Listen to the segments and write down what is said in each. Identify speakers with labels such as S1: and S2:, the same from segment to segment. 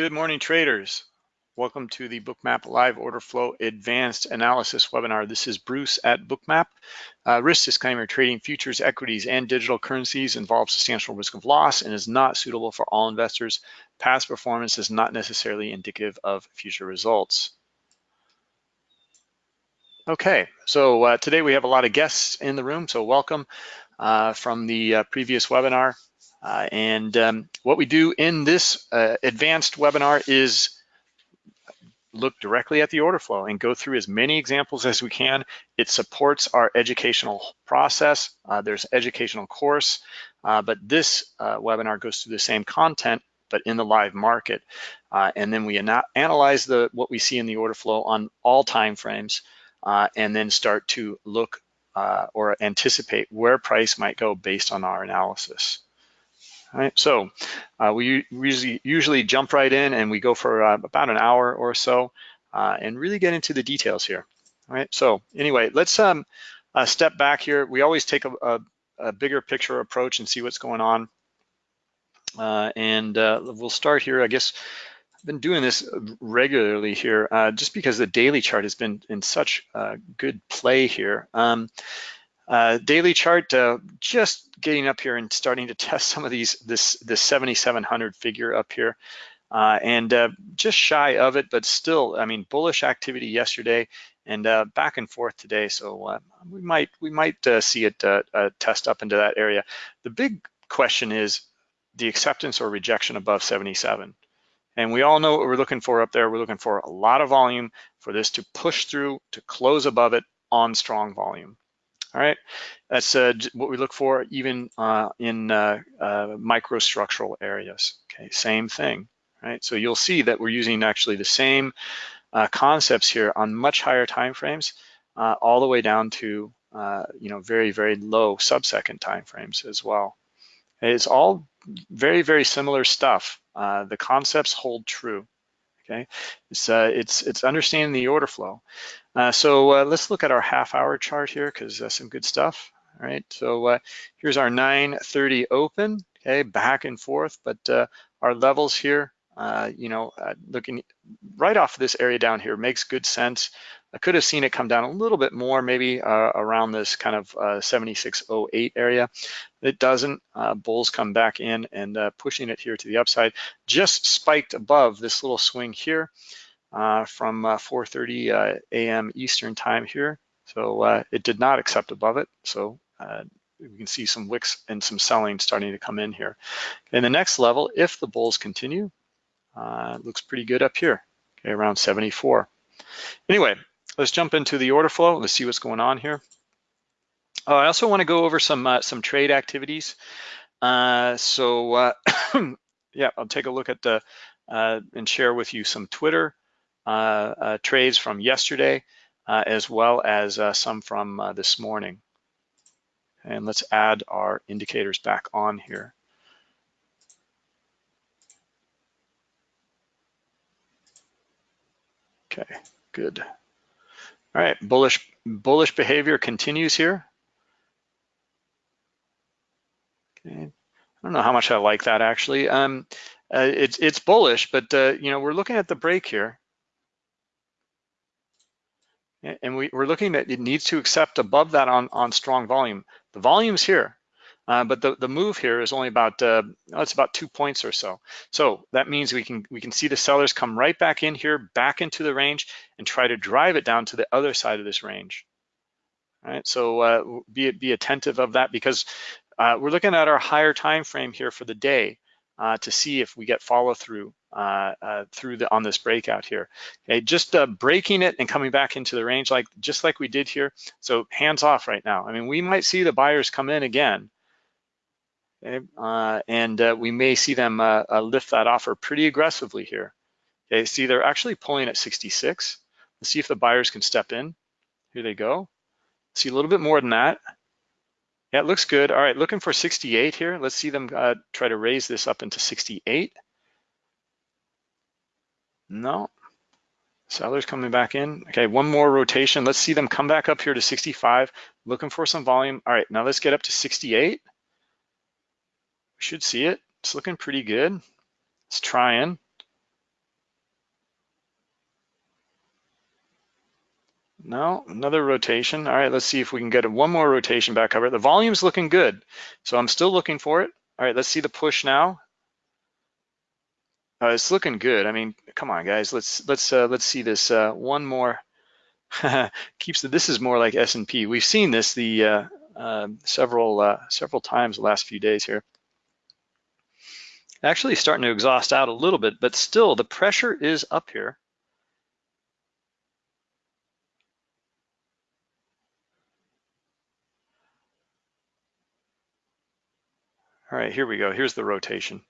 S1: Good morning, traders. Welcome to the Bookmap Live Order Flow Advanced Analysis webinar. This is Bruce at Bookmap. Uh, risk disclaimer, trading futures, equities, and digital currencies involves substantial risk of loss and is not suitable for all investors. Past performance is not necessarily indicative of future results. Okay, so uh, today we have a lot of guests in the room, so welcome uh, from the uh, previous webinar. Uh, and um, what we do in this uh, advanced webinar is look directly at the order flow and go through as many examples as we can. It supports our educational process. Uh, there's educational course, uh, but this uh, webinar goes through the same content, but in the live market. Uh, and then we ana analyze the what we see in the order flow on all time frames, and then start to look or anticipate where price might go based on our analysis. All right, so uh, we usually, usually jump right in and we go for uh, about an hour or so uh, and really get into the details here. All right, so anyway, let's um, uh, step back here. We always take a, a, a, bigger picture approach and see what's going on. Uh, and uh, we'll start here, I guess, I've been doing this regularly here just because the daily chart has been in such good play here. Um, uh, daily chart, uh, just getting up here and starting to test some of these, this, this 7,700 figure up here. Uh, and uh, just shy of it, but still, I mean, bullish activity yesterday and uh, back and forth today. So uh, we might we might see it test up into that area. The big question is the acceptance or rejection above 77. And we all know what we're looking for up there. We're looking for a lot of volume for this to push through to close above it on strong volume. All right, that's uh, what we look for even uh, in uh, uh, microstructural areas. Okay, same thing, right? So you'll see that we're using actually the same uh, concepts here on much higher time frames, uh, all the way down to you know very very low sub-second time frames as well. It's all very very similar stuff. the concepts hold true. Okay, it's it's it's understanding the order flow. Uh, so uh, let's look at our half hour chart here because that's some good stuff. All right, so uh, here's our 9.30 open, okay, back and forth, but uh, our levels here, uh, you know, uh, looking right off this area down here makes good sense. I could have seen it come down a little bit more, maybe around this kind of 76.08 area. It doesn't, bulls come back in and pushing it here to the upside, just spiked above this little swing here uh, from 4.30 uh, uh a.m. Eastern time here. So uh, it did not accept above it. So we can see some wicks and some selling starting to come in here. In the next level, if the bulls continue, looks pretty good up here, okay, around 74. Anyway, let's jump into the order flow. Let's see what's going on here. Uh, I also want to go over some uh, some trade activities. Uh, so yeah, I'll take a look at the and share with you some Twitter uh, uh, trades from yesterday, uh, as well as some from this morning. And let's add our indicators back on here. Okay, good. All right, bullish bullish behavior continues here. Okay, I don't know how much I like that actually. Um, uh, it's it's bullish, but uh, you know we're looking at the break here, and we we, are looking at it needs to accept above that on, on strong volume. The volume's here, uh, but the, the move here is only about, uh, oh, it's about two points or so. So that means we can, we can see the sellers come right back in here, back into the range and try to drive it down to the other side of this range. All right, so uh, be, be attentive of that because uh, we're looking at our higher time frame here for the day uh, to see if we get follow through uh, uh, through the on this breakout here. Okay, just uh, breaking it and coming back into the range like just like we did here. So hands off right now. I mean, we might see the buyers come in again, okay, uh, and uh, we may see them lift that offer pretty aggressively here. Okay, see they're actually pulling at 66. Let's see if the buyers can step in. Here they go. See a little bit more than that. Yeah, it looks good. All right, looking for 68 here. Let's see them uh, try to raise this up into 68. No, sellers coming back in. Okay, one more rotation. Let's see them come back up here to 65, looking for some volume. All right, now let's get up to 68. We should see it. It's looking pretty good. It's trying. No, another rotation. All right, let's see if we can get one more rotation back over. The volume's looking good, so I'm still looking for it. All right, let's see the push now. Uh, it's looking good. I mean, come on, guys. Let's let's uh, let's see this uh, one more. Keeps the, this is more like S and P. We've seen this the uh, uh, several uh, several times the last few days here. Actually starting to exhaust out a little bit, but still the pressure is up here. All right, here we go. Here's the rotation.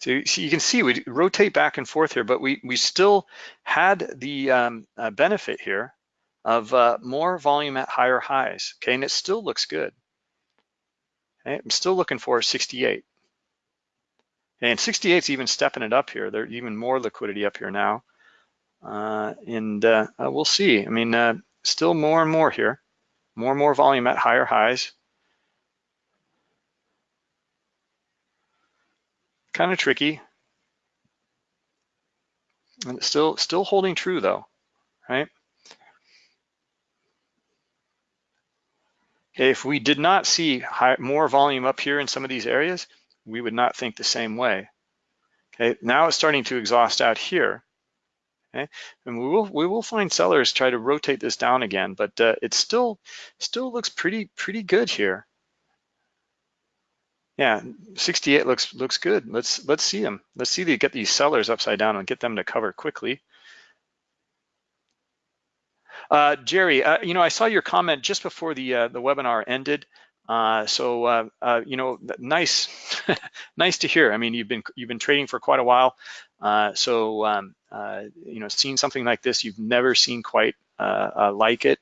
S1: So, so you can see we rotate back and forth here, but we, we still had the um, uh, benefit here of uh, more volume at higher highs, okay? And it still looks good. Okay? I'm still looking for 68. And 68 is even stepping it up here. There's even more liquidity up here now. Uh, and uh, uh, we'll see. I mean, uh, still more and more here. More and more volume at higher highs. kind of tricky. And still, still holding true though, right? If we did not see high, more volume up here in some of these areas, we would not think the same way. Okay, now it's starting to exhaust out here. Okay, and we will we will find sellers try to rotate this down again, but uh, it still still looks pretty pretty good here. Yeah, 68 looks looks good. Let's let's see them. Let's see the get these sellers upside down and get them to cover quickly. Uh, Jerry, uh, you know, I saw your comment just before the uh, the webinar ended. Uh, so uh, uh, you know, nice, nice to hear. I mean, you've been you've been trading for quite a while. so um, you know, seeing something like this, you've never seen quite like it.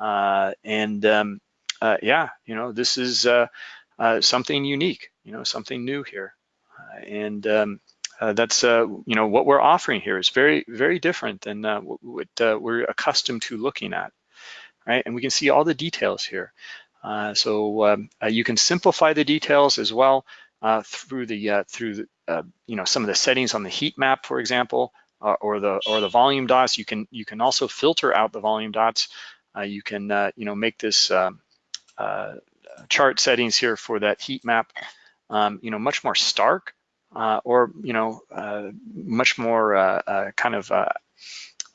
S1: and um, yeah, you know, this is uh, something unique, you know, something new here. Uh, and um, uh, that's, uh, you know, what we're offering here is very, very different than uh, what we're accustomed to looking at, right? And we can see all the details here. So um, you can simplify the details as well through the, through the, you know, some of the settings on the heat map, for example, or the or the volume dots. You can you can also filter out the volume dots. you can you know make this uh, chart settings here for that heat map, um, you know, much more stark uh, or, you know, uh, much more uh, uh kind of, uh,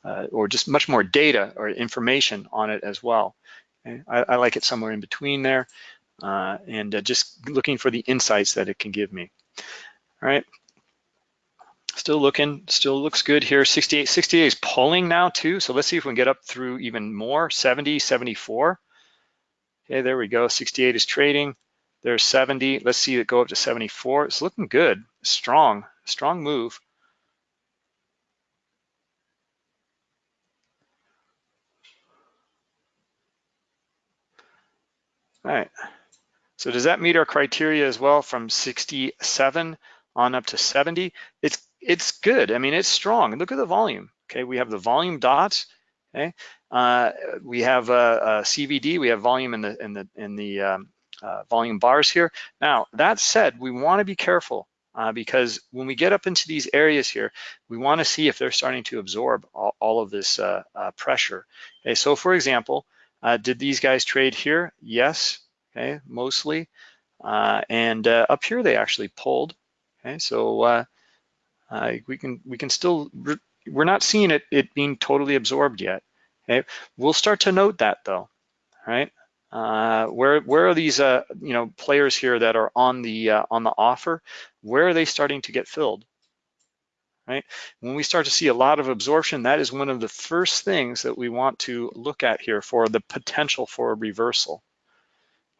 S1: uh, or just much more data or information on it as well. I, I, like it somewhere in between there uh, and uh, just looking for the insights that it can give me. All right. Still looking, still looks good here. 68, 68 is pulling now too. So let's see if we can get up through even more, 70, 74. Okay, there we go. 68 is trading. There's 70. Let's see it go up to 74. It's looking good. Strong, strong move. All right. So does that meet our criteria as well from 67 on up to 70? It's it's good. I mean, it's strong. Look at the volume. Okay, we have the volume dots. Okay, uh, we have a, CVD. We have volume in the in the in the um, uh, volume bars here. Now that said, we want to be careful uh, because when we get up into these areas here, we want to see if they're starting to absorb all, all of this uh, pressure. Okay, so for example, uh, did these guys trade here? Yes. Okay, mostly. and up here they actually pulled. Okay, so we can we can still we're not seeing it, it being totally absorbed yet. Okay, we'll start to note that though, right? Uh, where where are these uh, you know players here that are on the uh, on the offer? Where are they starting to get filled? Right? When we start to see a lot of absorption, that is one of the first things that we want to look at here for the potential for a reversal.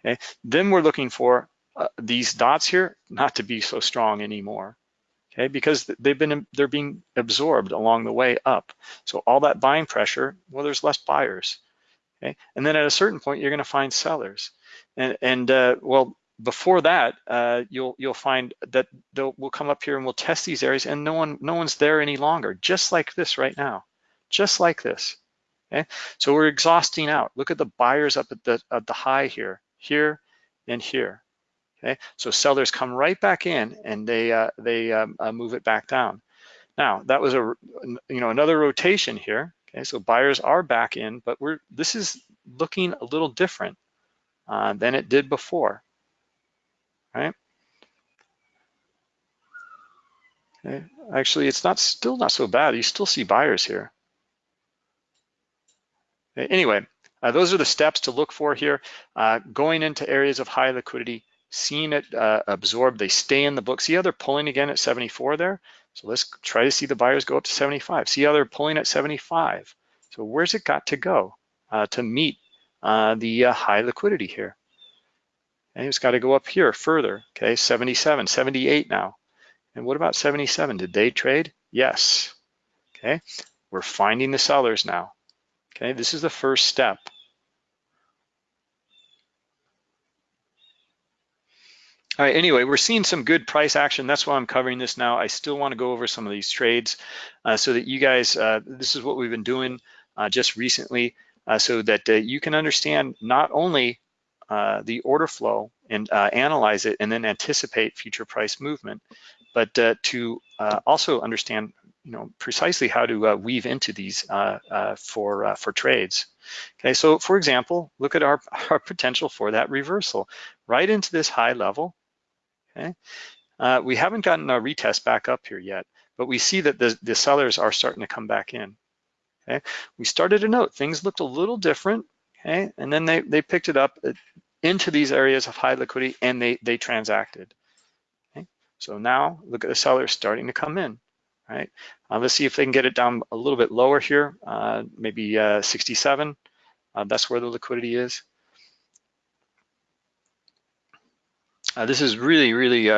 S1: Okay, then we're looking for uh, these dots here not to be so strong anymore okay, because they've been they're being absorbed along the way up. So all that buying pressure, well, there's less buyers, okay, and then at a certain point you're going to find sellers, and and uh, well before that uh, you'll you'll find that we'll come up here and we'll test these areas and no one no one's there any longer, just like this right now, just like this. Okay, so we're exhausting out. Look at the buyers up at the at the high here, here, and here. Okay, so sellers come right back in and they uh, they um, uh, move it back down. Now that was a you know another rotation here. Okay, so buyers are back in, but we're this is looking a little different uh, than it did before, right? Okay. Actually, it's not still not so bad. You still see buyers here. Okay. Anyway, uh, those are the steps to look for here. Uh, going into areas of high liquidity, seeing it uh, absorb, they stay in the book. See how they're pulling again at 74 there? So let's try to see the buyers go up to 75. See how they're pulling at 75. So where's it got to go uh, to meet uh, the uh, high liquidity here? It's got to go up here further, okay, 77, 78 now. And what about 77? Did they trade? Yes, okay. We're finding the sellers now, okay. This is the first step. All right, anyway, we're seeing some good price action. That's why I'm covering this now. I still want to go over some of these trades uh, so that you guys, uh, this is what we've been doing uh, just recently uh, so that uh, you can understand not only uh, the order flow and uh, analyze it and then anticipate future price movement, but uh, to uh, also understand you know, precisely how to weave into these for, for trades. Okay, so for example, look at our, our potential for that reversal right into this high level okay? Uh, we haven't gotten a retest back up here yet, but we see that the, the sellers are starting to come back in, okay? We started to note things looked a little different, okay? And then they, they picked it up uh, into these areas of high liquidity and they, they transacted, okay? So now look at the sellers starting to come in, right? Uh, let's see if they can get it down a little bit lower here, uh, maybe uh, 67. Uh, that's where the liquidity is. Uh, this is really, really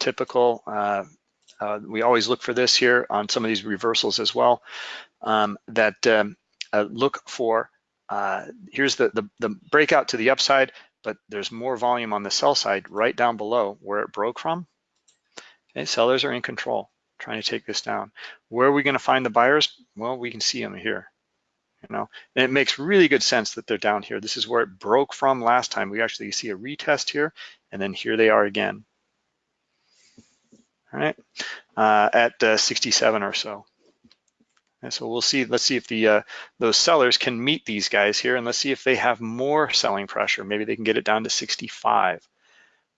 S1: typical. We always look for this here on some of these reversals as well, um, that um, look for, here's the, the, the breakout to the upside, but there's more volume on the sell side right down below where it broke from. Okay, sellers are in control, trying to take this down. Where are we gonna find the buyers? Well, we can see them here you know, and it makes really good sense that they're down here. This is where it broke from last time. We actually see a retest here, and then here they are again. All right, uh, at uh, 67 or so. And so we'll see, let's see if the uh, those sellers can meet these guys here, and let's see if they have more selling pressure. Maybe they can get it down to 65.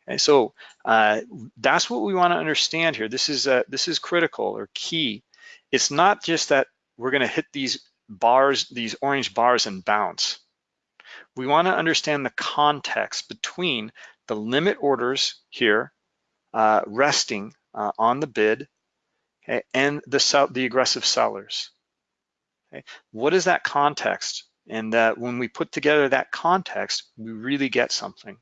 S1: Okay, so uh, that's what we want to understand here. This is uh, this is critical or key. It's not just that we're going to hit these bars, these orange bars and bounce. We wanna understand the context between the limit orders here uh, resting uh, on the bid okay, and the, the aggressive sellers. Okay. What is that context? And uh, when we put together that context, we really get something.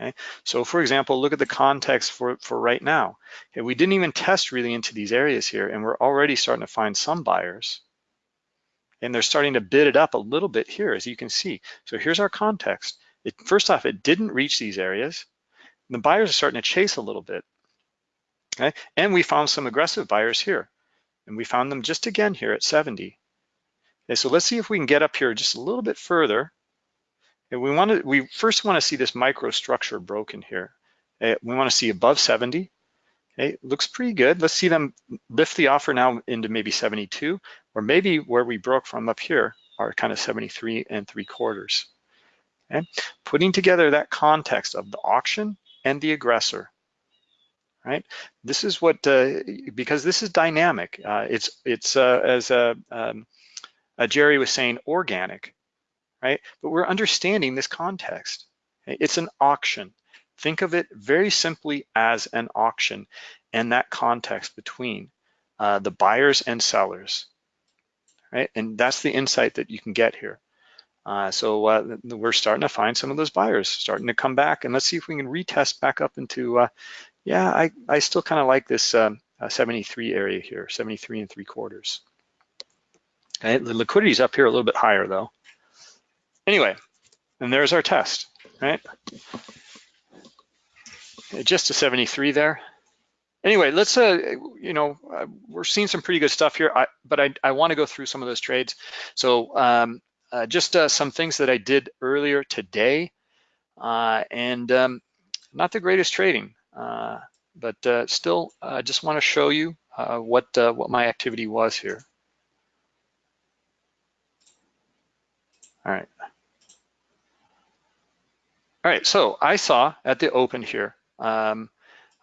S1: Okay. So for example, look at the context for, for right now. Okay, we didn't even test really into these areas here and we're already starting to find some buyers and they're starting to bid it up a little bit here, as you can see. So here's our context. It, first off, it didn't reach these areas. The buyers are starting to chase a little bit. Okay? And we found some aggressive buyers here. And we found them just again here at 70. Okay, so let's see if we can get up here just a little bit further. And we want to, we first want to see this microstructure broken here. Okay, we want to see above 70. Okay, looks pretty good. Let's see them lift the offer now into maybe 72, or maybe where we broke from up here are kind of 73 and three quarters. Okay, putting together that context of the auction and the aggressor, right? This is what, uh, because this is dynamic. Uh, it's, it's uh, as uh, um, uh, Jerry was saying, organic, right? But we're understanding this context. It's an auction. Think of it very simply as an auction and that context between uh, the buyers and sellers, right? And that's the insight that you can get here. So we're starting to find some of those buyers starting to come back and let's see if we can retest back up into, yeah, I, I still kind of like this um, uh, 73 area here, 73 and three quarters. The liquidity is up here a little bit higher though. Anyway, and there's our test, right? just a 73 there. Anyway, let's, uh, you know, uh, we're seeing some pretty good stuff here, I, but I, I want to go through some of those trades. So um, uh, just uh, some things that I did earlier today, uh, and um, not the greatest trading, uh, but uh, still, I just want to show you what what my activity was here. All right. All right, so I saw at the open here, um,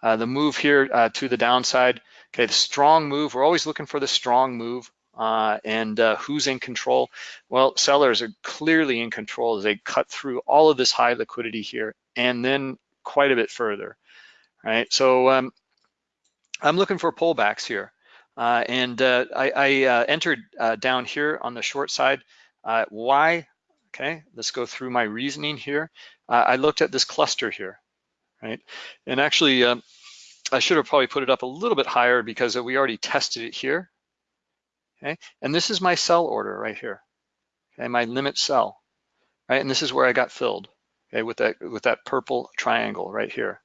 S1: uh, the move here uh, to the downside. Okay, the strong move, we're always looking for the strong move. Uh, and uh, who's in control? Well, sellers are clearly in control as they cut through all of this high liquidity here and then quite a bit further, right? So um, I'm looking for pullbacks here. Uh, and uh, I, I uh, entered uh, down here on the short side. why? Okay, let's go through my reasoning here. I looked at this cluster here, right? And actually, um, I should have probably put it up a little bit higher because we already tested it here, okay? And this is my sell order right here, okay? My limit sell, right? And this is where I got filled, okay? With that, with that purple triangle right here.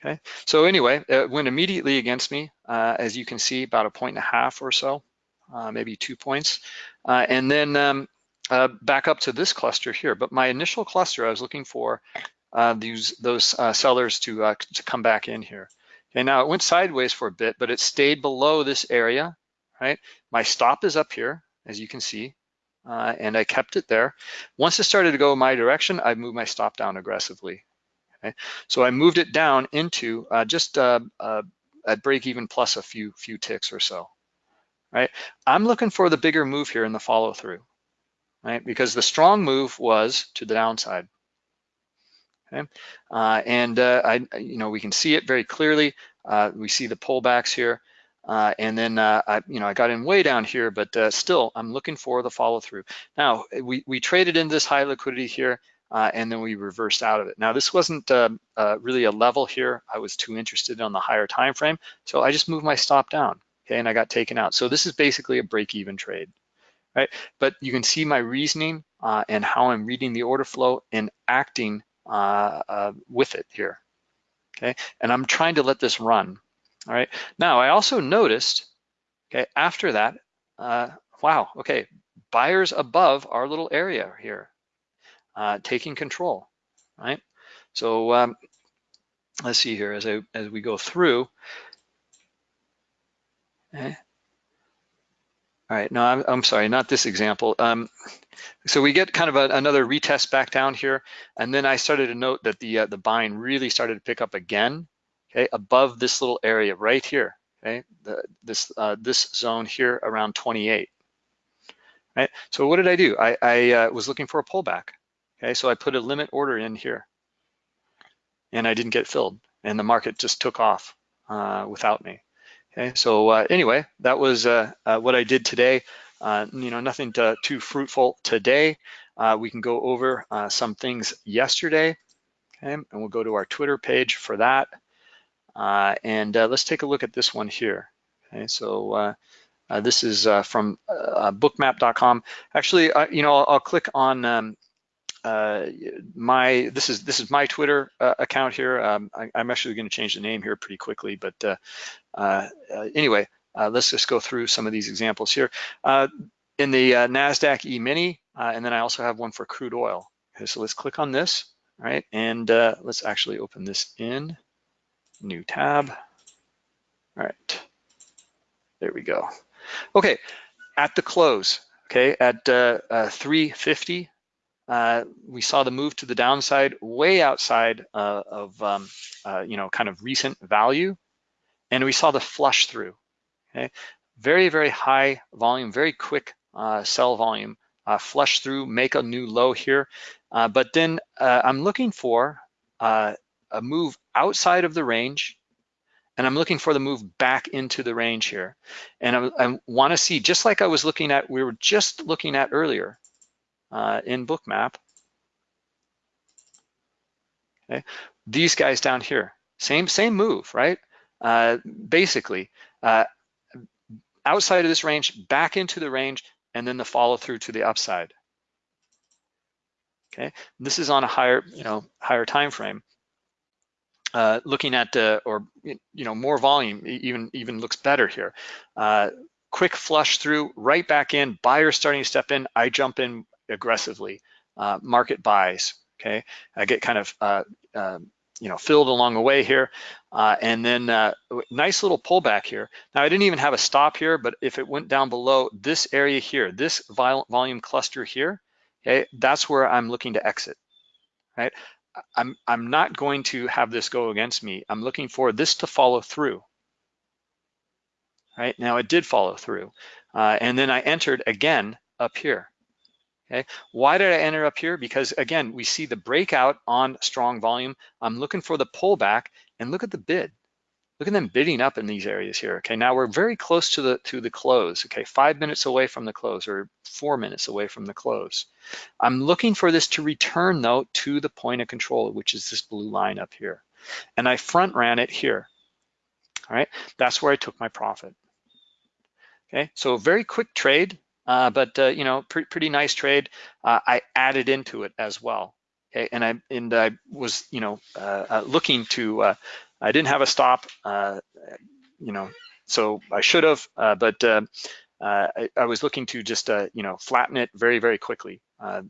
S1: Okay, so anyway, it went immediately against me, uh, as you can see, about a point and a half or so, uh, maybe two points. Uh, and then um, uh, back up to this cluster here. But my initial cluster, I was looking for uh, these those uh, sellers to, to come back in here. Okay, now it went sideways for a bit, but it stayed below this area, right? My stop is up here, as you can see, and I kept it there. Once it started to go my direction, I moved my stop down aggressively. Okay, so I moved it down into uh, just uh, uh, at break even plus a few few ticks or so. Right, I'm looking for the bigger move here in the follow through, right? Because the strong move was to the downside. Okay, uh, and uh, I, you know, we can see it very clearly. Uh, we see the pullbacks here. And then I, you know, I got in way down here, but still, I'm looking for the follow through. Now, we, we traded in this high liquidity here uh, and then we reversed out of it. Now this wasn't uh, uh, really a level here. I was too interested on the higher time frame, so I just moved my stop down, okay, and I got taken out. So this is basically a break-even trade, right? But you can see my reasoning uh, and how I'm reading the order flow and acting uh, uh, with it here, okay? And I'm trying to let this run, all right? Now I also noticed, okay, after that, wow, okay, buyers above our little area here, uh, taking control, right? So um, let's see here as I as we go through. Okay. All right, no, I'm, I'm sorry, not this example. Um, so we get kind of a, another retest back down here, and then I started to note that the uh, the buying really started to pick up again, okay, above this little area right here, okay, the, this uh, this zone here around 28, right? So what did I do? I, I uh, was looking for a pullback, Okay, so I put a limit order in here and I didn't get filled and the market just took off uh, without me. Okay, so uh, anyway, that was uh, uh what I did today. Uh, you know, nothing to, too fruitful today. Uh, we can go over some things yesterday, okay, and we'll go to our Twitter page for that. and let's take a look at this one here. Okay, so this is from bookmap.com. Actually, you know, I'll, I'll click on um, uh, my this is this is my Twitter uh, account here. Um, I, am actually going to change the name here pretty quickly, but uh, uh, uh anyway, uh, let's just go through some of these examples here. in the Nasdaq E-mini, and then I also have one for crude oil. Okay, so let's click on this, right? And let's actually open this in new tab. All right, there we go. Okay, at the close, okay, at 350 uh, we saw the move to the downside way outside uh, of, um, uh, you know, kind of recent value. And we saw the flush through, okay? Very, very high volume, very quick uh, sell volume, uh, flush through, make a new low here. but then I'm looking for a move outside of the range and I'm looking for the move back into the range here. And I, I wanna see, just like I was looking at, we were just looking at earlier, uh, in Bookmap. Okay, these guys down here, same same move, right? Uh, basically, uh, outside of this range, back into the range, and then the follow through to the upside. Okay, this is on a higher, you know, higher time frame. Uh, looking at uh, or you know more volume, even even looks better here. Uh, quick flush through, right back in. Buyer starting to step in. I jump in aggressively. Uh, market buys, okay? I get kind of uh, uh, you know, filled along the way here. Uh, and then uh, nice little pullback here. Now I didn't even have a stop here, but if it went down below this area here, this volume cluster here, okay, that's where I'm looking to exit, right? I'm, I'm not going to have this go against me. I'm looking for this to follow through, right? Now it did follow through. Uh, and then I entered again up here, Okay, why did I enter up here? Because again, we see the breakout on strong volume. I'm looking for the pullback and look at the bid. Look at them bidding up in these areas here. Okay, now we're very close to the to the close. Okay, five minutes away from the close or four minutes away from the close. I'm looking for this to return though to the point of control, which is this blue line up here. And I front ran it here. All right, that's where I took my profit. Okay, so very quick trade. Uh, but uh, you know, pre pretty nice trade. Uh, I added into it as well. Okay, and I and I was you know uh, uh, looking to. Uh, I didn't have a stop. you know, so I should have, but I, I, was looking to just you know flatten it very very quickly.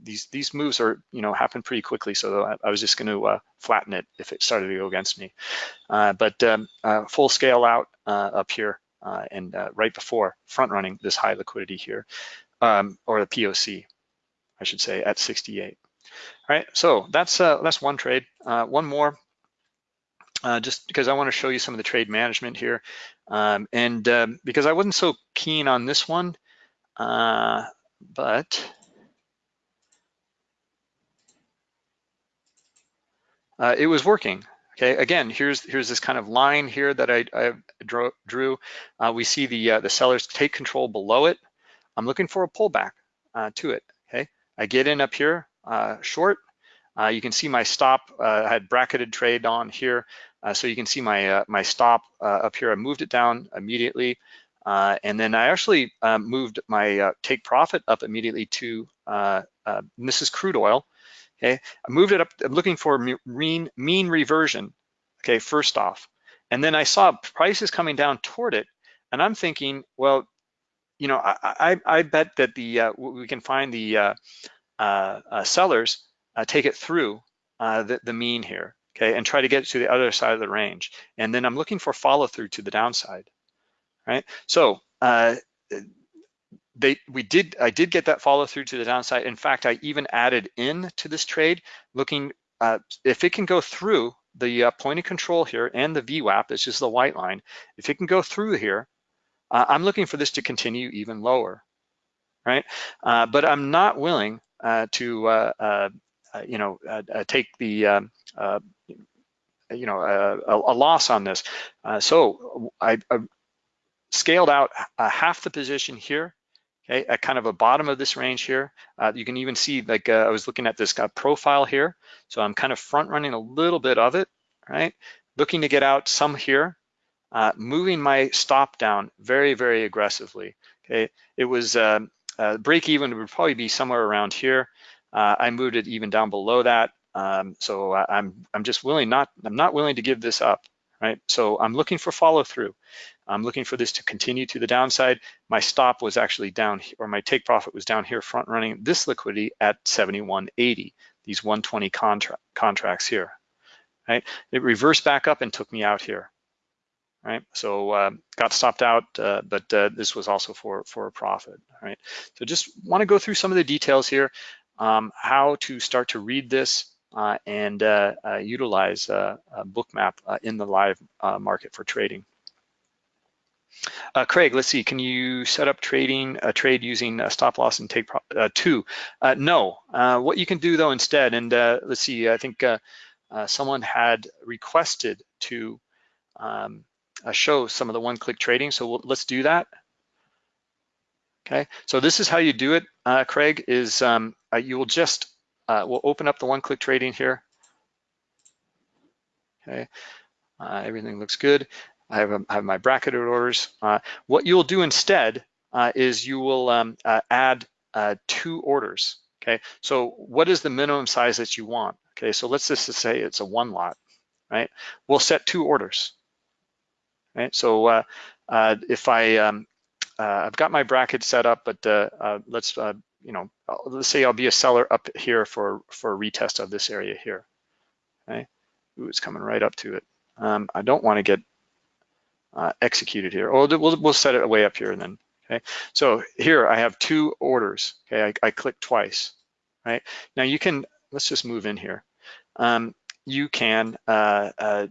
S1: these these moves are you know happen pretty quickly, so I, I was just going to flatten it if it started to go against me. but um, full scale out up here and uh, right before front running this high liquidity here, um, or the POC, I should say, at 68. All right, so that's uh, that's one trade. Uh, one more, uh, just because I want to show you some of the trade management here, um, and um, because I wasn't so keen on this one, uh, but it was working. Okay, again, here's here's this kind of line here that I, I drew. Uh, we see the uh, the sellers take control below it. I'm looking for a pullback uh, to it. Okay, I get in up here uh, short. Uh, you can see my stop. Uh, I had bracketed trade on here, so you can see my my stop up here. I moved it down immediately, and then I actually moved my take profit up immediately to this is crude oil. Okay, I moved it up, I'm looking for mean, mean reversion, okay, first off. And then I saw prices coming down toward it, and I'm thinking, well, you know, I, I, I bet that the uh, we can find the uh, uh, uh sellers uh, take it through uh, the, the mean here, okay, and try to get to the other side of the range. And then I'm looking for follow through to the downside, right? So they we did I did get that follow through to the downside. In fact, I even added in to this trade, looking uh, if it can go through the uh, point of control here and the VWAP, it's just the white line. If it can go through here, uh, I'm looking for this to continue even lower, right? Uh, but I'm not willing uh, to uh, you know take the um, you know a, a, loss on this. so I, I scaled out half the position here okay, at kind of a bottom of this range here. Uh, you can even see, like uh, I was looking at this uh, profile here. So I'm kind of front running a little bit of it, right? Looking to get out some here, uh, moving my stop down very, very aggressively, okay? It was, um, uh, break even would probably be somewhere around here. Uh, I moved it even down below that. Um, so I'm, I'm just willing not, I'm not willing to give this up, right? So I'm looking for follow through. I'm looking for this to continue to the downside. My stop was actually down, here, or my take profit was down here front running this liquidity at 71.80, these 120 contra contracts here, right? It reversed back up and took me out here, right? So uh, got stopped out, uh, but uh, this was also for, for a profit, right? So just wanna go through some of the details here, um, how to start to read this uh, and uh, uh, utilize Bookmap in the live market for trading. Uh, Craig, let's see, can you set up trading a trade using a stop loss and take uh, two? Uh, no, uh, what you can do though instead, and uh, let's see, I think uh, someone had requested to um, show some of the one-click trading, so we'll, let's do that. Okay, so this is how you do it, Craig, is um, you will just, we'll open up the one-click trading here. Okay, everything looks good. I have, have my bracketed orders. Uh, what you'll do instead uh, is you will um, uh, add two orders, okay? So what is the minimum size that you want? Okay, so let's just say it's a one lot, right? We'll set two orders, right? So if I, um, I've got my bracket set up, but let's, you know, let's say I'll be a seller up here for, for a retest of this area here, okay? Ooh, it's coming right up to it. Um, I don't want to get uh, executed here. Oh, we'll, we'll set it way up here and then, okay? So here I have two orders, okay? I, I click twice, right? Now you can, let's just move in here. Um, you can, uh, uh,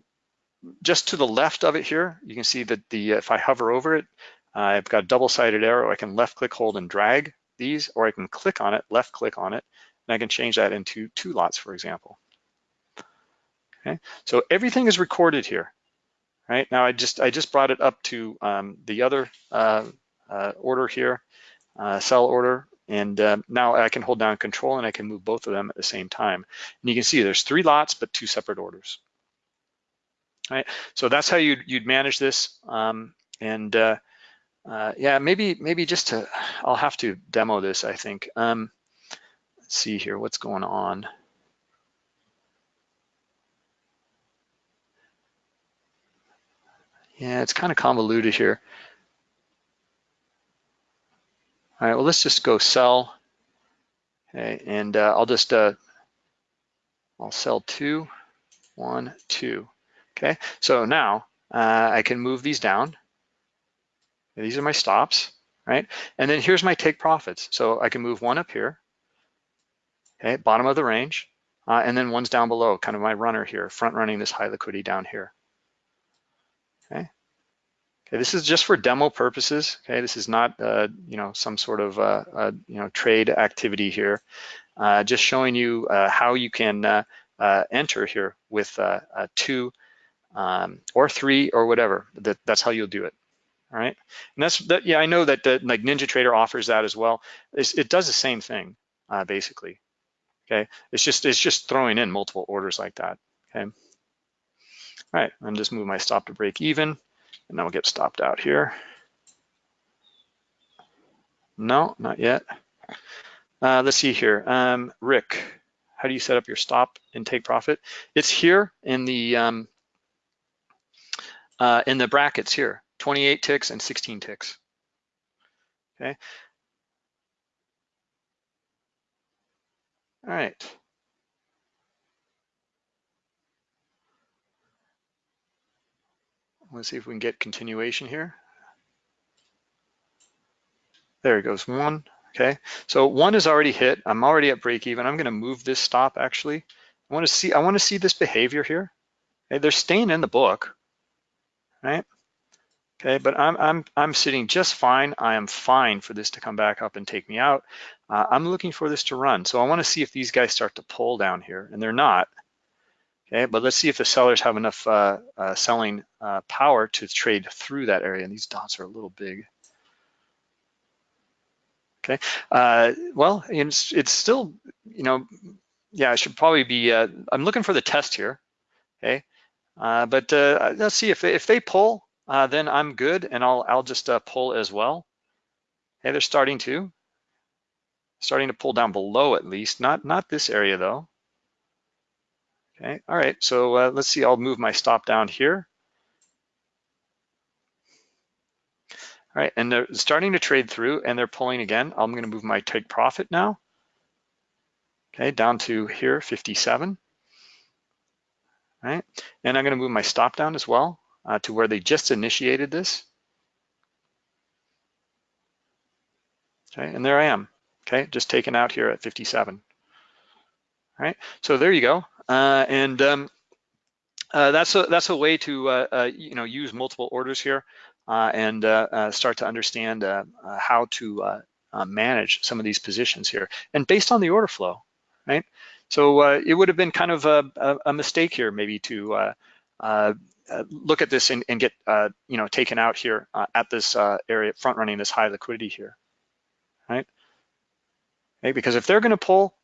S1: just to the left of it here, you can see that the if I hover over it, I've got a double-sided arrow. I can left click, hold, and drag these, or I can click on it, left click on it, and I can change that into two lots, for example. Okay, so everything is recorded here. Right now, I just I just brought it up to um, the other uh, uh, order here, uh, sell order, and uh, now I can hold down Control and I can move both of them at the same time. And you can see there's three lots, but two separate orders. Right, so that's how you'd, you'd manage this. Um, and uh, uh, yeah, maybe maybe just to, I'll have to demo this, I think. Um, let's see here, what's going on. Yeah, it's kind of convoluted here. All right, well, let's just go sell. Okay, and uh, I'll just, uh, I'll sell two, one, two. Okay, so now uh, I can move these down. These are my stops, right? And then here's my take profits. So I can move one up here, okay, bottom of the range, uh, and then one's down below, kind of my runner here, front running this high liquidity down here. Okay. Okay, this is just for demo purposes. Okay, this is not, uh, you know, some sort of, uh, uh, you know, trade activity here. Uh, just showing you uh, how you can uh, enter here with two um, or three or whatever. That, that's how you'll do it. All right, and that's that. Yeah, I know that the, like NinjaTrader offers that as well. It's, it does the same thing basically. Okay, it's just it's just throwing in multiple orders like that. Okay. All right, I'm just move my stop to break even. And we'll get stopped out here. No, not yet. Uh, let's see here. Um, Rick, how do you set up your stop and take profit? It's here in the um, uh, in the brackets here, 28 ticks and 16 ticks. Okay. All right. Let's see if we can get continuation here. There it goes, one, okay. So one is already hit. I'm already at break even. I'm gonna move this stop actually. I wanna see, I wanna see this behavior here. Okay, they're staying in the book, right? Okay, but I'm, I'm, I'm sitting just fine. I am fine for this to come back up and take me out. Uh, I'm looking for this to run. So I wanna see if these guys start to pull down here and they're not. Okay, but let's see if the sellers have enough uh, uh, selling uh, power to trade through that area. And these dots are a little big. Okay, uh, well, it's, it's still, you know, yeah, I should probably be, uh, I'm looking for the test here, okay? Uh, but let's see if, if they pull, then I'm good and I'll, I'll just pull as well. Okay, they're starting to, starting to pull down below at least, not, not this area though. Okay, all right, so uh, let's see, I'll move my stop down here. All right, and they're starting to trade through and they're pulling again. I'm gonna move my take profit now. Okay, down to here, 57. All right, and I'm gonna move my stop down as well uh, to where they just initiated this. Okay, and there I am. Okay, just taken out here at 57. All right, so there you go. Uh, and um, uh, that's a that's a way to uh, you know use multiple orders here and start to understand how to manage some of these positions here. And based on the order flow, right? So it would have been kind of a, a mistake here maybe to uh, look at this and, and get uh, you know taken out here uh, at this area front running this high liquidity here right okay because if they're going to pull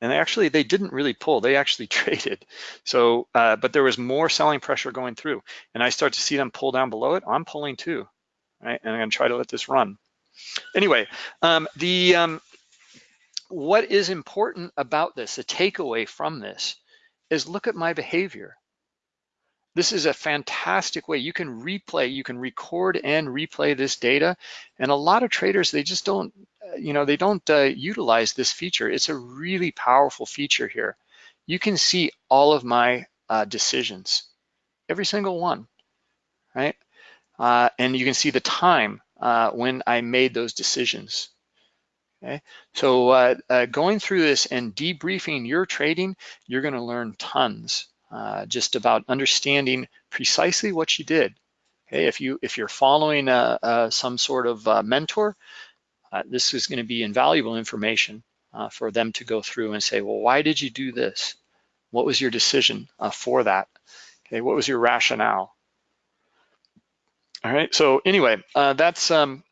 S1: and actually, they didn't really pull, they actually traded. So, uh, but there was more selling pressure going through and I start to see them pull down below it, I'm pulling too, right? And I'm gonna try to let this run. Anyway, um, the um, what is important about this, the takeaway from this, is look at my behavior. This is a fantastic way. You can replay, you can record and replay this data. And a lot of traders, they just don't you know, they don't uh, utilize this feature. It's a really powerful feature here. You can see all of my uh, decisions, every single one, right? Uh, and you can see the time uh, when I made those decisions. Okay, so uh, uh, going through this and debriefing your trading, you're going to learn tons uh, just about understanding precisely what you did. Okay, if you if you're following uh, uh, some sort of uh, mentor, this is going to be invaluable information for them to go through and say, well, why did you do this? What was your decision for that? Okay, what was your rationale? All right, so anyway, that's um,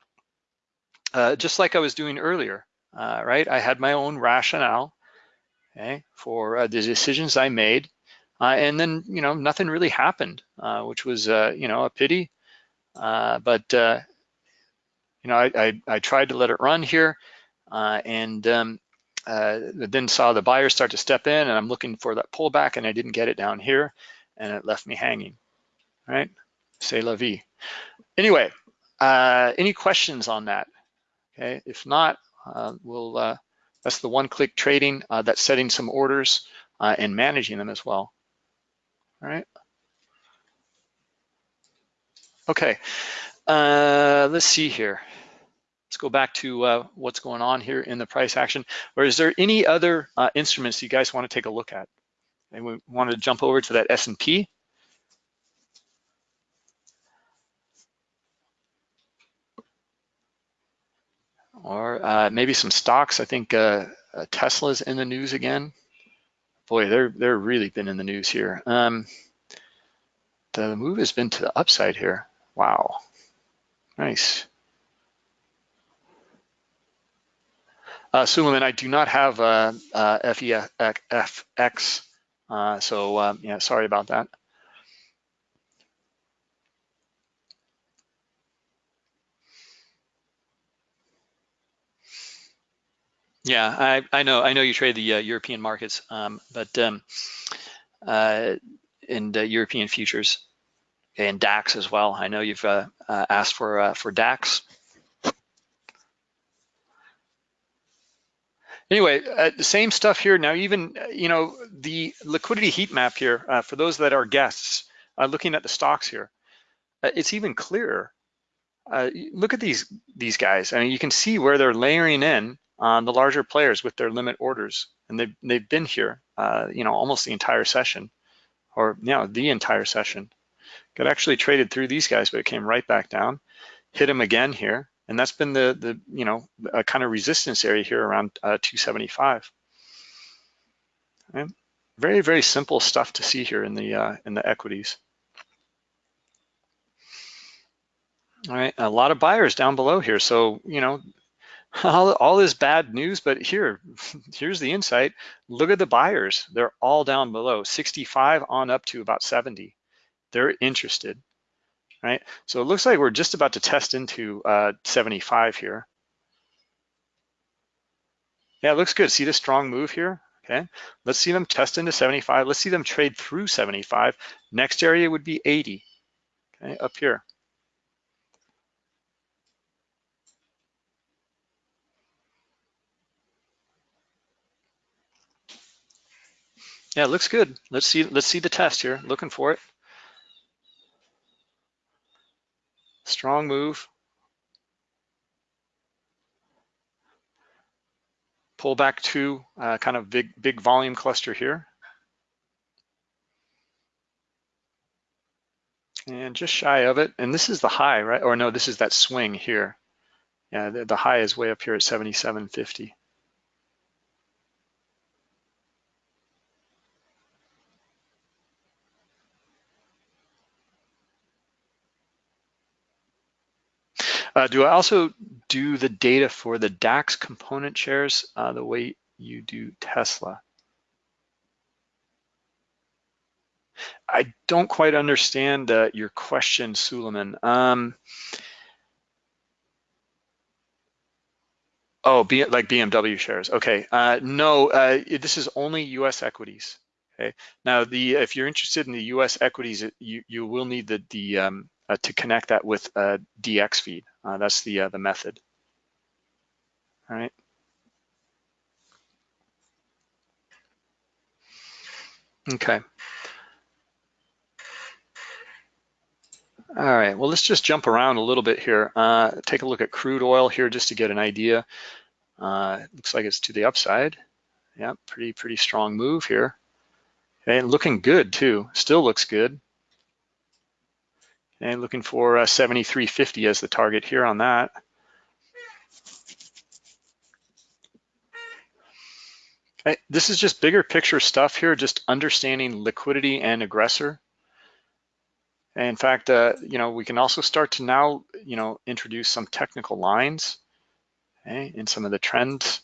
S1: uh, just like I was doing earlier, uh, right? I had my own rationale, okay, for uh, the decisions I made, uh, and then you know nothing really happened, uh, which was you know a pity. but you know I, I, I tried to let it run here, and um, then saw the buyers start to step in, and I'm looking for that pullback, and I didn't get it down here, and it left me hanging. Right? C'est la vie. Anyway, any questions on that? Okay, if not, uh, we'll, uh, that's the one-click trading uh, that's setting some orders uh, and managing them as well. All right. Okay, uh, let's see here. Let's go back to uh, what's going on here in the price action. Or is there any other instruments you guys want to take a look at? And we want to jump over to that S&P. or uh, maybe some stocks. I think uh, uh, Tesla's in the news again. Boy, they're they're really been in the news here. Um, the move has been to the upside here. Wow, nice. Uh, Suleiman, I do not have uh, uh, FEFX, uh, so um, yeah, sorry about that. Yeah, I, I know I know you trade the uh, European markets, um, but um, uh, in European futures and DAX as well. I know you've uh, uh asked for uh, for DAX. Anyway, uh, the same stuff here. Now, even you know the liquidity heat map here for those that are guests looking at the stocks here, it's even clearer. look at these these guys. I mean, you can see where they're layering in on the larger players with their limit orders. And they've, they've been here, uh, you know, almost the entire session or, you know, the entire session. Got actually traded through these guys, but it came right back down, hit them again here. And that's been the, the you know, a kind of resistance area here around uh, 275. Very, very simple stuff to see here in the, uh, in the equities. All right, a lot of buyers down below here. So, you know, all, all this bad news, but here, here's the insight. Look at the buyers. They're all down below, 65 on up to about 70. They're interested, right? So it looks like we're just about to test into uh, 75 here. Yeah, it looks good. See the strong move here? Okay, let's see them test into 75. Let's see them trade through 75. Next area would be 80, okay, up here. Yeah, it looks good. Let's see, let's see the test here. Looking for it. Strong move. Pull back to uh, kind of big, big volume cluster here. And just shy of it. And this is the high, right? Or no, this is that swing here. Yeah, the, the high is way up here at 77.50. Uh, do I also do the data for the DAX component shares uh, the way you do Tesla? I don't quite understand uh, your question, Suleiman. Um, oh, B like BMW shares. Okay. Uh, no, uh, this is only U.S. equities. Okay. Now, the if you're interested in the U.S. equities, you you will need the the um, uh, to connect that with a DX feed. Uh, that's the, uh, the method, all right? Okay. All right, well, let's just jump around a little bit here. Uh, take a look at crude oil here just to get an idea. Uh, looks like it's to the upside. Yeah, pretty, pretty strong move here. And looking good too, still looks good. And looking for uh, 73.50 as the target here on that. Okay, this is just bigger picture stuff here, just understanding liquidity and aggressor. In fact, uh, you know, we can also start to now, you know, introduce some technical lines okay, in some of the trends.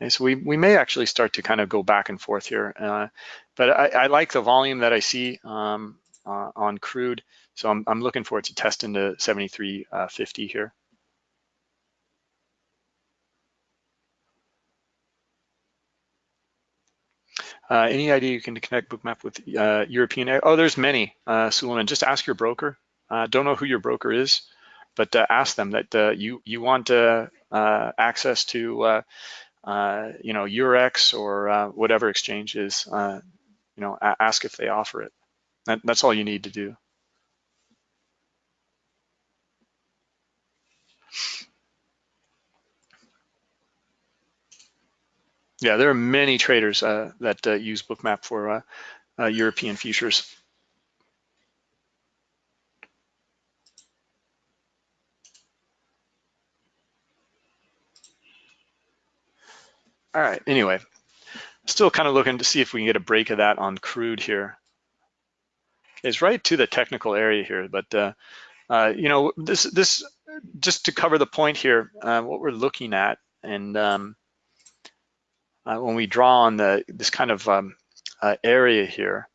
S1: Okay, so we, we may actually start to kind of go back and forth here. Uh, but I, I, like the volume that I see um, uh, on crude. So I'm, I'm looking forward to test into 73.50 uh, here. Uh, any idea you can connect Bookmap with uh, European? Oh, there's many, uh, Suleiman. Just ask your broker. Uh, don't know who your broker is, but uh, ask them that uh, you you want uh, access to you know Eurex or whatever exchange is. you know, ask if they offer it. That, that's all you need to do. Yeah, there are many traders uh, that uh, use Bookmap for uh, uh European futures. All right, anyway, still kind of looking to see if we can get a break of that on crude here. It's right to the technical area here, but uh, uh, you know, this this just to cover the point here, what we're looking at, and um, uh, when we draw on the this kind of um, uh, area here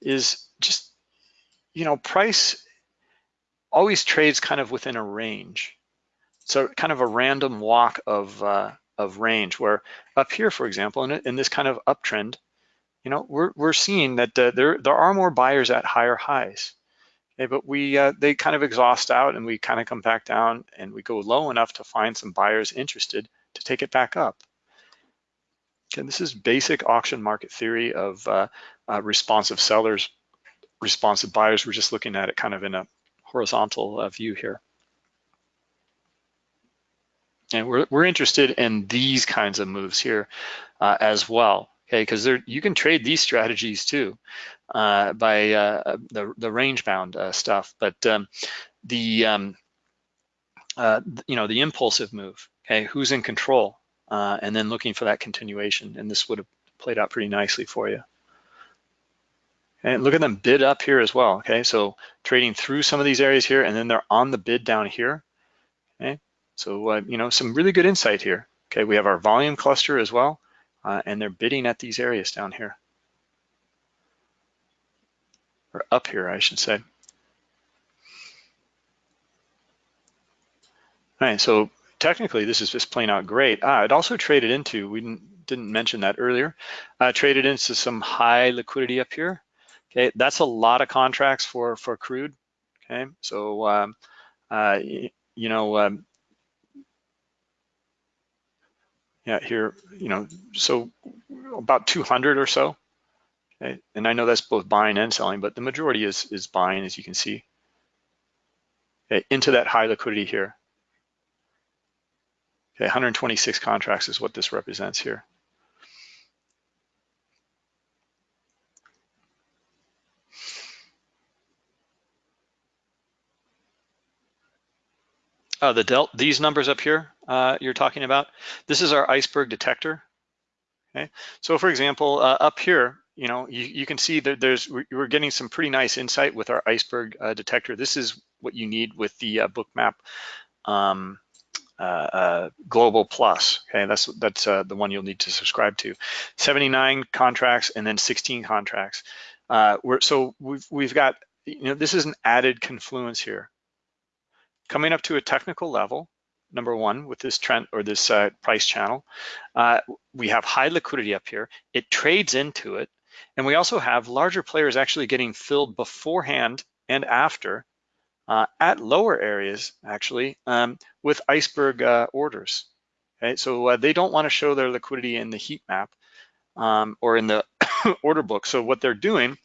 S1: is just, you know, price always trades kind of within a range. So kind of a random walk of, uh, of range where up here, for example, in, in this kind of uptrend, you know, we're, we're seeing that uh, there, there are more buyers at higher highs. Okay, but we uh, they kind of exhaust out and we kind of come back down and we go low enough to find some buyers interested to take it back up. Okay, this is basic auction market theory of uh, uh, responsive sellers, responsive buyers. We're just looking at it kind of in a horizontal uh, view here. And we're, we're interested in these kinds of moves here uh, as well, okay? Because you can trade these strategies too uh, by uh, the, the range bound stuff. But um, the, um, you know, the impulsive move, okay? Who's in control? Uh, and then looking for that continuation. And this would have played out pretty nicely for you. And look at them bid up here as well, okay? So trading through some of these areas here, and then they're on the bid down here, okay? So, uh, you know, some really good insight here. Okay, we have our volume cluster as well, uh, and they're bidding at these areas down here. Or up here, I should say. All right, so technically this is just playing out great. Ah, it also traded into, we didn't, didn't mention that earlier, uh, traded into some high liquidity up here. Okay, that's a lot of contracts for, for crude. Okay, so, um, uh, you know, um, yeah, here, you know, so about 200 or so. Okay, and I know that's both buying and selling, but the majority is, is buying, as you can see. Okay, into that high liquidity here. Okay, 126 contracts is what this represents here. Uh, the del these numbers up here uh, you're talking about, this is our iceberg detector. Okay, so for example, uh, up here, you know, you, you can see that there's we're getting some pretty nice insight with our iceberg uh, detector. This is what you need with the uh, Bookmap um, uh, uh, Global Plus. Okay, that's that's uh, the one you'll need to subscribe to. 79 contracts and then 16 contracts. we're, so we've we've got you know this is an added confluence here. Coming up to a technical level, number one with this trend or this uh, price channel. Uh, we have high liquidity up here. It trades into it. And we also have larger players actually getting filled beforehand and after uh, at lower areas, actually, um, with iceberg uh, orders. Okay, so uh, they don't want to show their liquidity in the heat map um, or in the order book. So what they're doing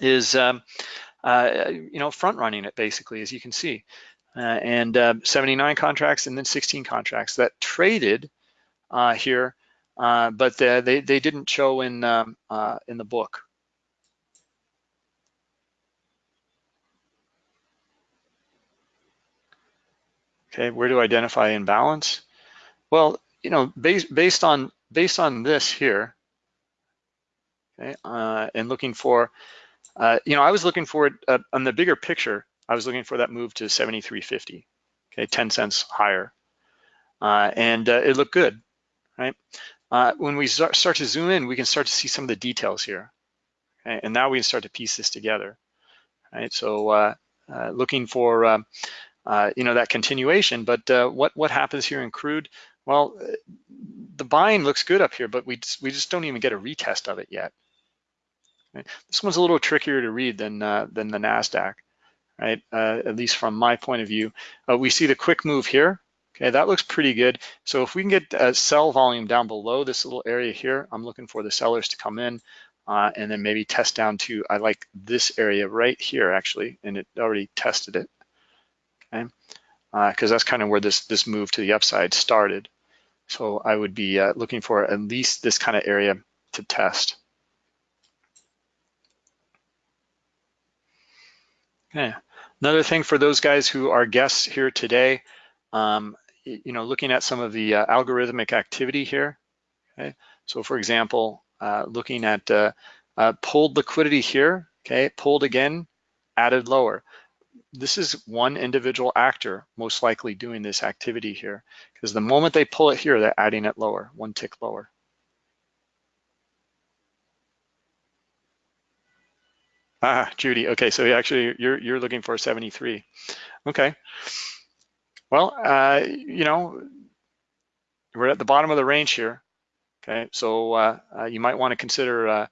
S1: is um, uh, you know, front running it basically, as you can see. Uh, and uh, 79 contracts and then 16 contracts that traded uh, here, but they, they didn't show in, um, in the book. Okay, where to identify imbalance? Well, you know, based based on based on this here, okay, uh, and looking for, uh, you know, I was looking for it uh, on the bigger picture. I was looking for that move to 73.50, okay, 10 cents higher, uh, and uh, it looked good, right? Uh, when we start, start to zoom in, we can start to see some of the details here, okay? and now we can start to piece this together, right? So uh. looking for um, uh, you know, that continuation. But uh, what, what happens here in crude? Well, the buying looks good up here, but we just, we just don't even get a retest of it yet. Right? This one's a little trickier to read than, uh, than the NASDAQ, right? Uh, at least from my point of view. Uh, we see the quick move here. Okay, that looks pretty good. So if we can get a sell volume down below this little area here, I'm looking for the sellers to come in uh, and then maybe test down to, I like this area right here actually, and it already tested it? Because uh, that's kind of where this, this move to the upside started. So I would be uh, looking for at least this kind of area to test. Okay. Another thing for those guys who are guests here today, um, you know, looking at some of the uh, algorithmic activity here. Okay. So for example, uh, looking at uh, uh pulled liquidity here, okay, pulled again, added lower this is one individual actor most likely doing this activity here because the moment they pull it here, they're adding it lower, one tick lower. Ah, Judy, okay, so actually you're, you're looking for 73. Okay, well, uh, you know, we're at the bottom of the range here. Okay, so uh, uh, you might want to consider, uh,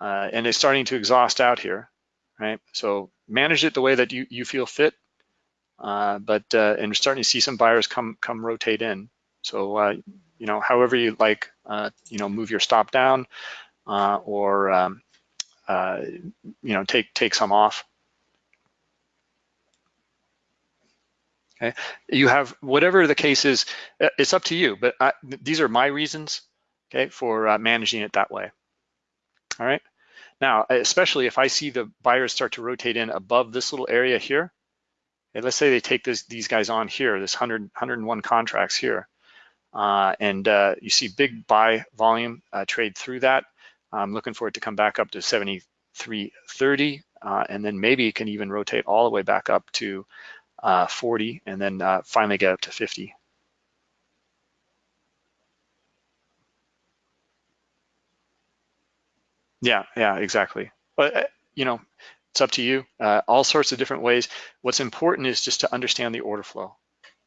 S1: uh, and it's starting to exhaust out here, right? So manage it the way that you, you feel fit. Uh, but uh, and starting to see some buyers come come rotate in. So uh, you know, however you like, uh, you know, move your stop down uh, or um, uh, you know, take take some off. Okay, you have whatever the case is. It's up to you, but I, these are my reasons. Okay, for managing it that way. All right. Now, especially if I see the buyers start to rotate in above this little area here, and let's say they take this, these guys on here, this 100, 101 contracts here, uh, and uh, you see big buy volume uh, trade through that. I'm looking for it to come back up to 73.30, uh, and then maybe it can even rotate all the way back up to uh, 40, and then uh, finally get up to 50. Yeah, yeah, exactly. But uh, you know, it's up to you. Uh, all sorts of different ways. What's important is just to understand the order flow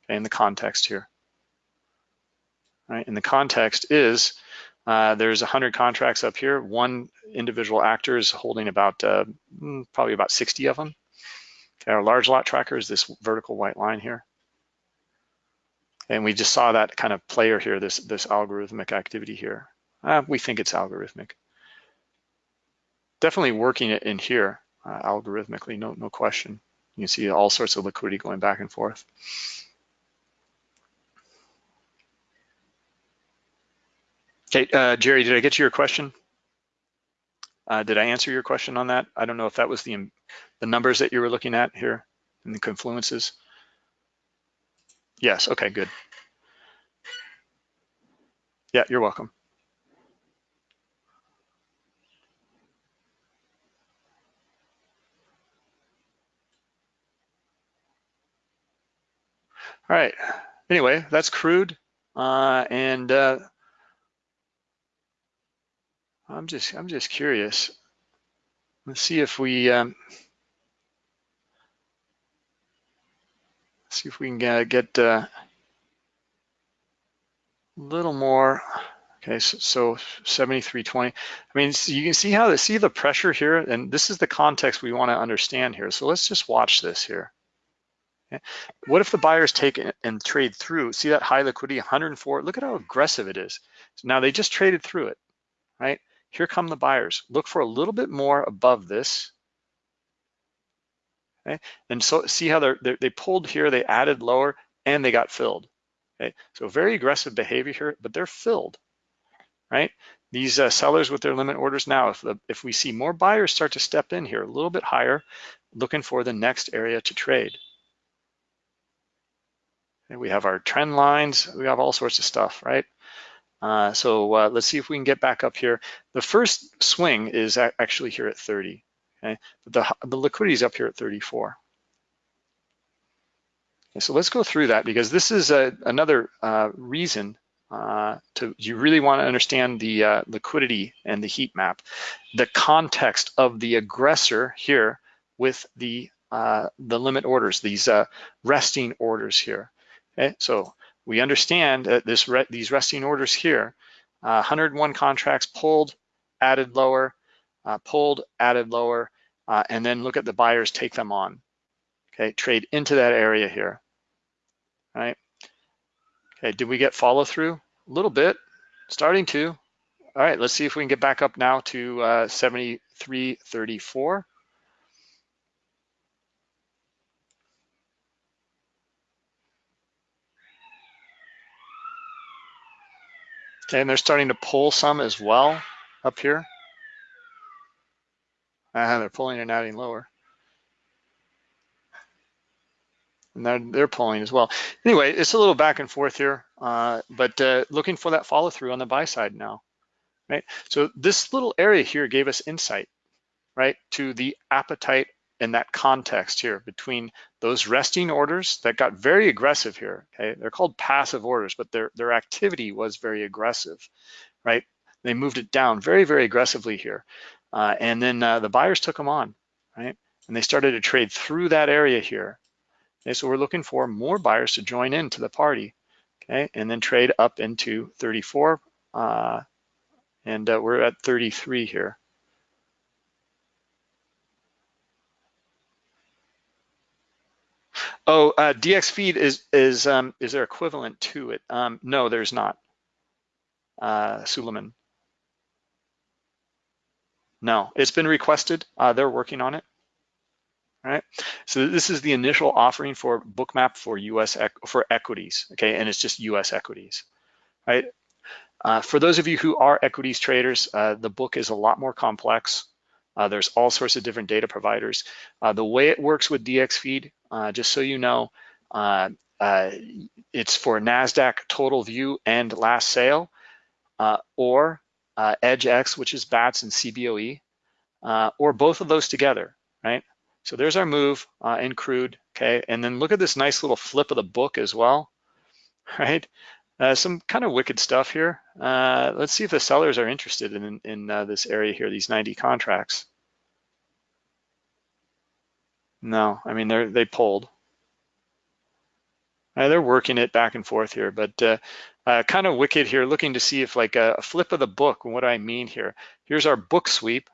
S1: okay, and the context here. Right, and the context is uh, there's 100 contracts up here. One individual actor is holding about uh, mm, probably about 60 of them. Okay, our large lot tracker is this vertical white line here. And we just saw that kind of player here, this, this algorithmic activity here. Uh, we think it's algorithmic definitely working it in here uh, algorithmically, no, no question. You can see all sorts of liquidity going back and forth. Okay, uh, Jerry, did I get to your question? Uh, did I answer your question on that? I don't know if that was the, the numbers that you were looking at here in the confluences. Yes, okay, good. Yeah, you're welcome. All right. Anyway, that's crude, uh, and uh, I'm just I'm just curious. Let's see if we um, see if we can uh, get a little more. Okay, so, so 7320. I mean, so you can see how see the pressure here, and this is the context we want to understand here. So let's just watch this here. What if the buyers take and trade through? See that high liquidity, 104? Look at how aggressive it is. So now they just traded through it, right? Here come the buyers. Look for a little bit more above this. Okay, and so see how they're, they're, they pulled here, they added lower, and they got filled. Okay, so very aggressive behavior here, but they're filled, right? These uh, sellers with their limit orders now, if, the, if we see more buyers start to step in here a little bit higher, looking for the next area to trade. And we have our trend lines, we have all sorts of stuff, right? Uh, so uh, let's see if we can get back up here. The first swing is actually here at 30, okay? But the, the liquidity is up here at 34. Okay, so let's go through that because this is a, another uh, reason uh, to you really want to understand the uh, liquidity and the heat map, the context of the aggressor here with the uh, the limit orders, these resting orders here. Okay, so we understand that this re these resting orders here, uh, 101 contracts pulled, added lower, uh, pulled, added lower, uh, and then look at the buyers take them on. Okay, trade into that area here right? Okay, did we get follow through? A little bit, starting to. All right, let's see if we can get back up now to uh, 73.34. and they're starting to pull some as well up here. Uh, they're pulling and adding lower. and they're, they're pulling as well. Anyway, it's a little back and forth here, uh, but uh, looking for that follow through on the buy side now, right? So this little area here gave us insight, right, to the appetite and that context here between those resting orders that got very aggressive here, okay? They're called passive orders, but their, their activity was very aggressive, right? They moved it down very, very aggressively here. Uh, and then uh, the buyers took them on, right? And they started to trade through that area here Okay, so we're looking for more buyers to join into the party, okay, and then trade up into 34, uh, and uh, we're at 33 here. Oh, uh, DX feed is is um, is there equivalent to it? Um, no, there's not. Uh, Suleiman. No, it's been requested. Uh, they're working on it. All right, so this is the initial offering for Bookmap for US for equities, okay, and it's just US equities, right? Uh, for those of you who are equities traders, uh, the book is a lot more complex. Uh, there's all sorts of different data providers. Uh, the way it works with DXFeed, uh, just so you know, uh, it's for NASDAQ total view and last sale, or EdgeX, which is BATS and CBOE, or both of those together, right? So there's our move uh, in crude, okay? And then look at this nice little flip of the book as well, right? Uh, some kind of wicked stuff here. Uh, let's see if the sellers are interested in, in uh, this area here, these 90 contracts. No, I mean, they're, they pulled. Uh, they're working it back and forth here, but uh, uh, kind of wicked here, looking to see if like a, a flip of the book, what do I mean here? Here's our book sweep,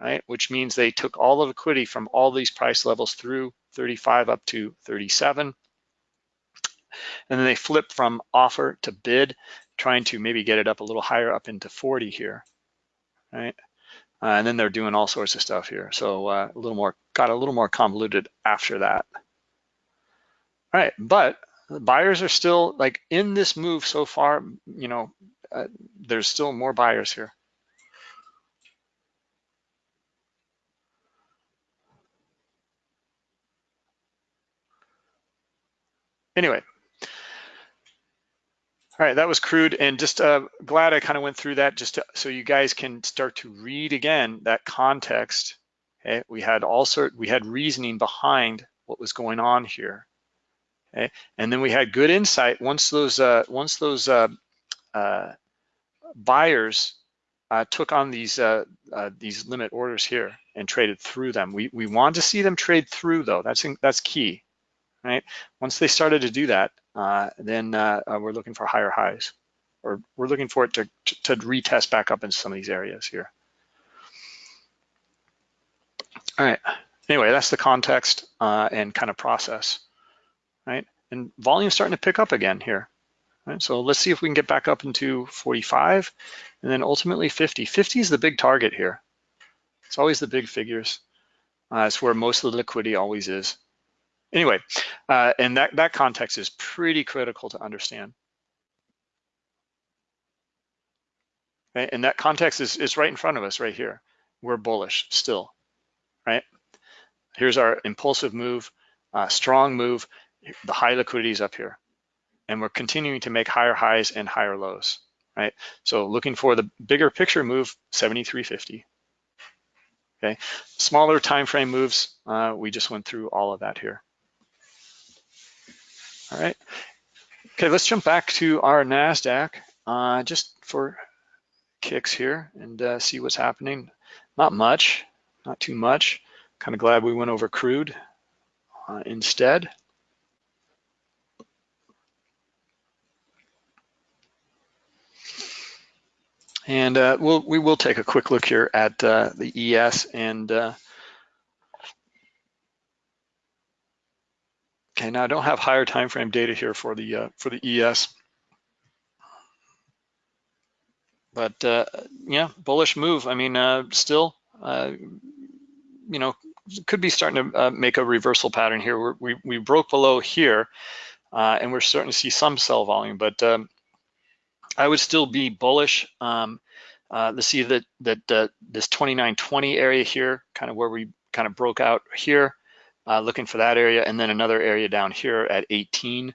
S1: right? Which means they took all the liquidity from all these price levels through 35 up to 37. And then they flip from offer to bid, trying to maybe get it up a little higher up into 40 here, right? Uh, and then they're doing all sorts of stuff here. So uh, a little more, got a little more convoluted after that. All right, but the buyers are still like in this move so far, you know, uh, there's still more buyers here. Anyway, all right, that was crude and just uh, glad I kind of went through that just to, so you guys can start to read again that context. Okay, we had all sort, we had reasoning behind what was going on here. Okay, and then we had good insight once those uh, once those uh, uh, buyers uh, took on these uh, uh, these limit orders here and traded through them. We we want to see them trade through though. That's that's key right? Once they started to do that, uh, then uh, uh, we're looking for higher highs, or we're looking for it to, to, retest back up in some of these areas here. All right, anyway, that's the context uh, and kind of process, right? And volume starting to pick up again here. Right? So let's see if we can get back up into 45 and then ultimately 50. 50 is the big target here. It's always the big figures. Uh, it's where most of the liquidity always is. Anyway, uh, and that, that context is pretty critical to understand. And that context is, is right in front of us right here. We're bullish still, right? Here's our impulsive move, uh, strong move. The high liquidity is up here. And we're continuing to make higher highs and higher lows, right? So looking for the bigger picture move, 73.50. Okay, smaller time frame moves, uh, we just went through all of that here. All right, okay, let's jump back to our NASDAQ uh, just for kicks here and uh, see what's happening. Not much, not too much. Kind of glad we went over crude uh, instead. And uh, we'll, we will take a quick look here at uh, the ES and okay, now I don't have higher time frame data here for the uh, for the ES, but uh, yeah, bullish move. I mean, uh, still, you know, could be starting to make a reversal pattern here. We're, we we broke below here, and we're starting to see some sell volume, but um, I would still be bullish. Um, uh, see that that uh, this 2920 area here, kind of where we kind of broke out here, uh, looking for that area, and then another area down here at 18.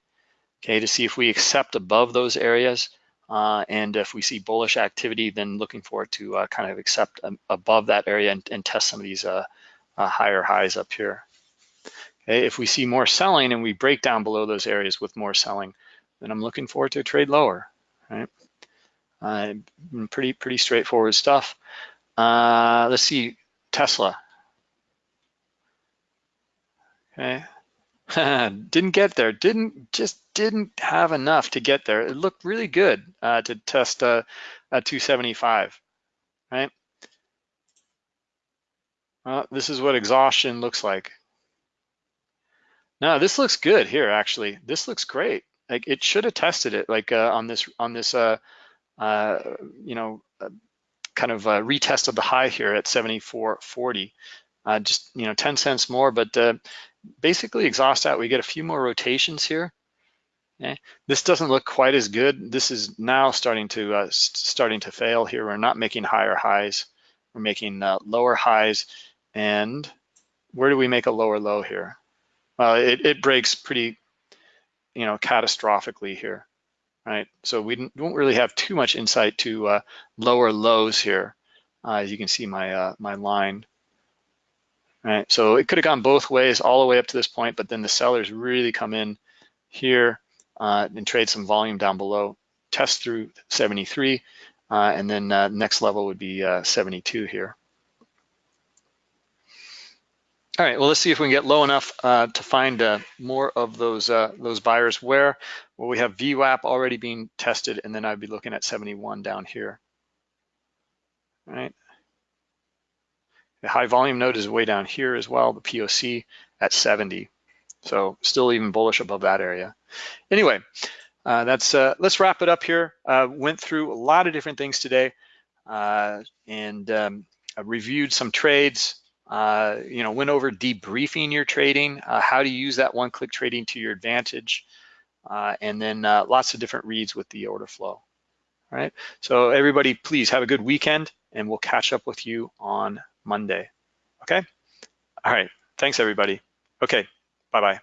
S1: Okay, to see if we accept above those areas, uh, and if we see bullish activity, then looking for it to uh, kind of accept um, above that area and, and, test some of these uh, higher highs up here. Okay, if we see more selling and we break down below those areas with more selling, then I'm looking forward to trade lower right? Uh, pretty, pretty straightforward stuff. Uh, let's see, Tesla. Okay, didn't get there, didn't, just didn't have enough to get there. It looked really good uh, to test uh, a 275, right? Well, this is what exhaustion looks like. No, this looks good here, actually. This looks great like it should have tested it like uh, on this on this uh, uh, you know uh, kind of uh, retested the high here at 74.40 uh, just you know 10 cents more but uh, basically exhaust out. We get a few more rotations here. Okay this doesn't look quite as good. This is now starting to uh, starting to fail here. We're not making higher highs. We're making uh, lower highs. And where do we make a lower low here? Well it, it breaks pretty you know, catastrophically here, right? So we don't really have too much insight to uh, lower lows here. Uh, as you can see my, uh, my line, right? So it could have gone both ways all the way up to this point, but then the sellers really come in here uh, and trade some volume down below, test through 73, uh, and then uh, next level would be 72 here. All right, well, let's see if we can get low enough uh, to find uh, more of those uh, those buyers where, well, we have VWAP already being tested, and then I'd be looking at 71 down here. All right. The high volume node is way down here as well, the POC at 70. So still even bullish above that area. Anyway, uh, that's uh, let's wrap it up here. Uh, went through a lot of different things today and um, reviewed some trades, uh, you know, went over debriefing your trading, uh, how to use that one-click trading to your advantage, uh, and then uh, lots of different reads with the order flow. All right, so everybody, please have a good weekend, and we'll catch up with you on Monday. Okay. All right. Thanks, everybody. Okay. Bye bye.